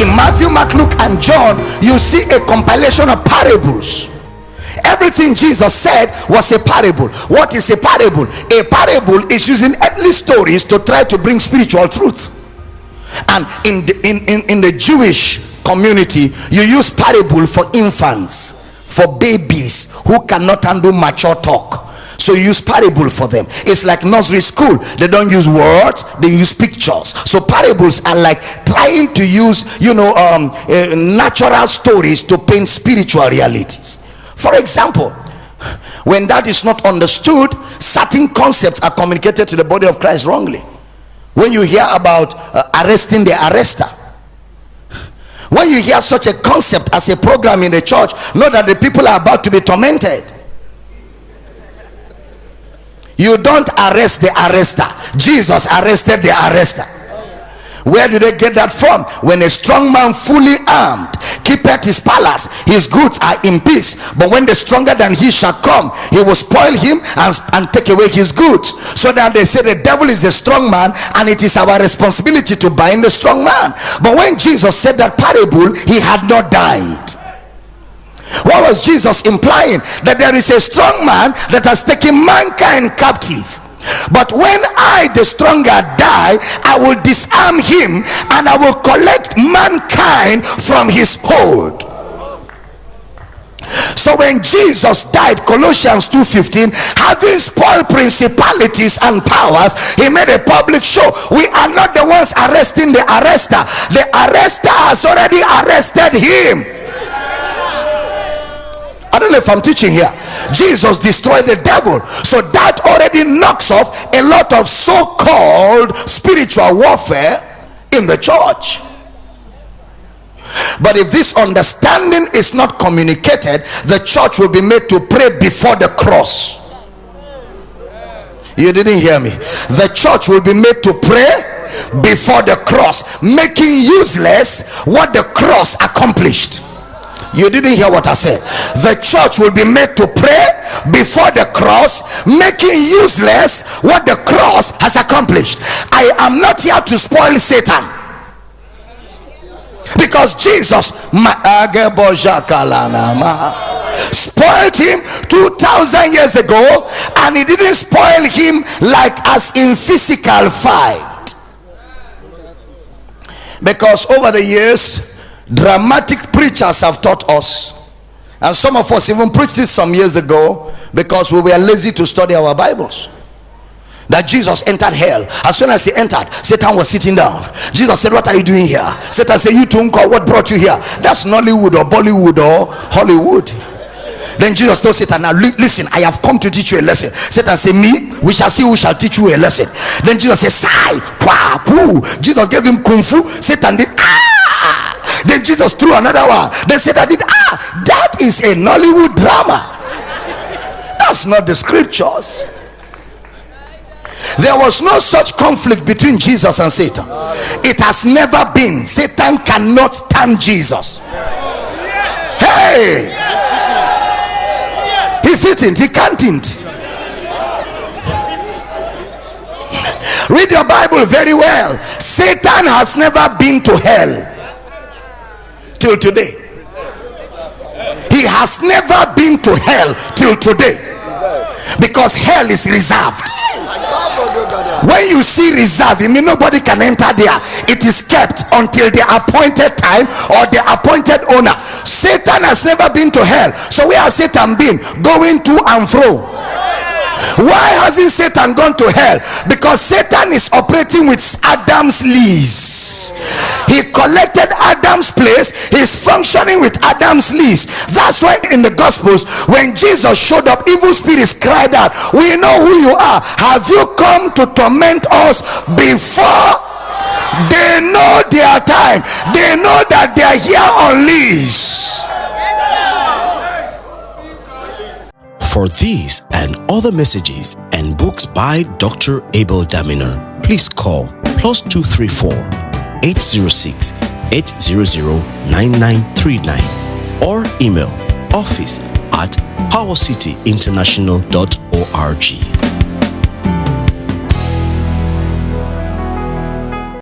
in Matthew, Mark, Luke, and John, you see a compilation of parables. Everything Jesus said was a parable. What is a parable? A parable is using earthly stories to try to bring spiritual truth. And in the, in, in, in the Jewish community, you use parable for infants, for babies who cannot handle mature talk so you use parable for them. It's like nursery school. They don't use words they use pictures. So parables are like trying to use you know um, uh, natural stories to paint spiritual realities. For example when that is not understood certain concepts are communicated to the body of christ wrongly. When you hear about uh, arresting the arrester when you hear such a concept as a program in the church know that the people are about to be tormented you don't arrest the arrester. Jesus arrested the arrester. Where did they get that from? When a strong man fully armed keepeth his palace his goods are in peace. But when the stronger than he shall come he will spoil him and, and take away his goods. So that they say the devil is a strong man and it is our responsibility to bind the strong man. But when jesus said that parable he had not died what was jesus implying? That there is a strong man that has taken mankind captive. But when i the stronger die i will disarm him and i will collect mankind from his hold. So when jesus died colossians 2:15 having spoiled principalities and powers he made a public show. We are not the ones arresting the arrester. The arrester has already arrested him if I'm teaching here. Jesus destroyed the devil. So that already knocks off a lot of so-called spiritual warfare in the church. But if this understanding is not communicated, the church will be made to pray before the cross. You didn't hear me. The church will be made to pray before the cross, making useless what the cross accomplished you didn't hear what i said. The church will be made to pray before the cross making useless what the cross has accomplished. I am not here to spoil satan. Because jesus spoiled him 2000 years ago and he didn't spoil him like as in physical fight. Because over the years dramatic preachers have taught us. And some of us even preached this some years ago because we were lazy to study our bibles. That jesus entered hell. As soon as he entered satan was sitting down. Jesus said what are you doing here? Satan said you too what brought you here? That's nollywood or bollywood or hollywood. Then jesus told satan now listen i have come to teach you a lesson. Satan said me we shall see who shall teach you a lesson. Then jesus said sigh kwa poo. Jesus gave him kung fu. Satan did ah then jesus threw another one. They said i did ah that is a nollywood drama. That's not the scriptures. There was no such conflict between jesus and satan. It has never been. Satan cannot stand jesus. Hey! He fitn't he can't read your bible very well. Satan has never been to hell till today. He has never been to hell till today. Because hell is reserved. When you see reserve it mean nobody can enter there. It is kept until the appointed time or the appointed owner. Satan has never been to hell. So where has satan been? Going to and fro. Why hasn't satan gone to hell? Because satan is operating with adam's lease he collected adam's place. He's functioning with adam's lease. That's why in the gospels when jesus showed up evil spirits cried out we know who you are. Have you come to torment us before? They know their time. They know that they are here on lease. For these and other messages and books by Dr. Abel Damina, please call plus 234 806 800 9939 or email office at powercityinternational.org.